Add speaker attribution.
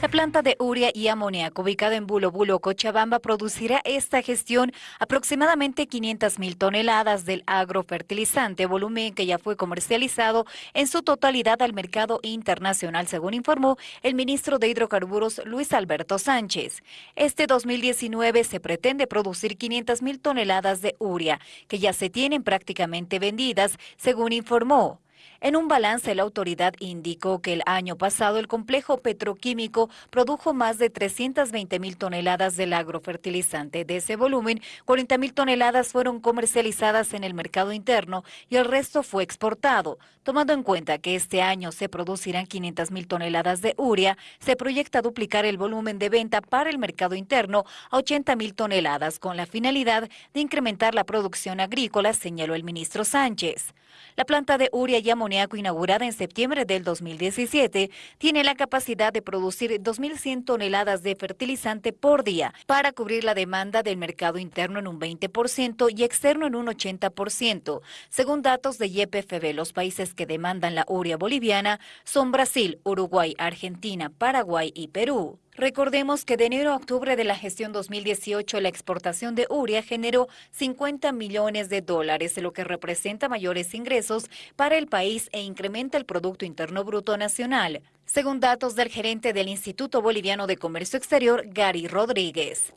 Speaker 1: La planta de urea y amoníaco ubicada en Bulo Bulo, Cochabamba, producirá esta gestión aproximadamente 500 mil toneladas del agrofertilizante, volumen que ya fue comercializado en su totalidad al mercado internacional, según informó el ministro de Hidrocarburos Luis Alberto Sánchez. Este 2019 se pretende producir 500 mil toneladas de urea, que ya se tienen prácticamente vendidas, según informó. En un balance, la autoridad indicó que el año pasado el complejo petroquímico produjo más de 320 mil toneladas del agrofertilizante. De ese volumen, 40 mil toneladas fueron comercializadas en el mercado interno y el resto fue exportado. Tomando en cuenta que este año se producirán 500 mil toneladas de urea, se proyecta duplicar el volumen de venta para el mercado interno a 80 mil toneladas, con la finalidad de incrementar la producción agrícola, señaló el ministro Sánchez. La planta de urea y amoníaco inaugurada en septiembre del 2017 tiene la capacidad de producir 2.100 toneladas de fertilizante por día para cubrir la demanda del mercado interno en un 20% y externo en un 80%. Según datos de YPFB, los países que demandan la urea boliviana son Brasil, Uruguay, Argentina, Paraguay y Perú. Recordemos que de enero a octubre de la gestión 2018 la exportación de urea generó 50 millones de dólares, lo que representa mayores ingresos para el país e incrementa el Producto Interno Bruto Nacional, según datos del gerente del Instituto Boliviano de Comercio Exterior, Gary Rodríguez.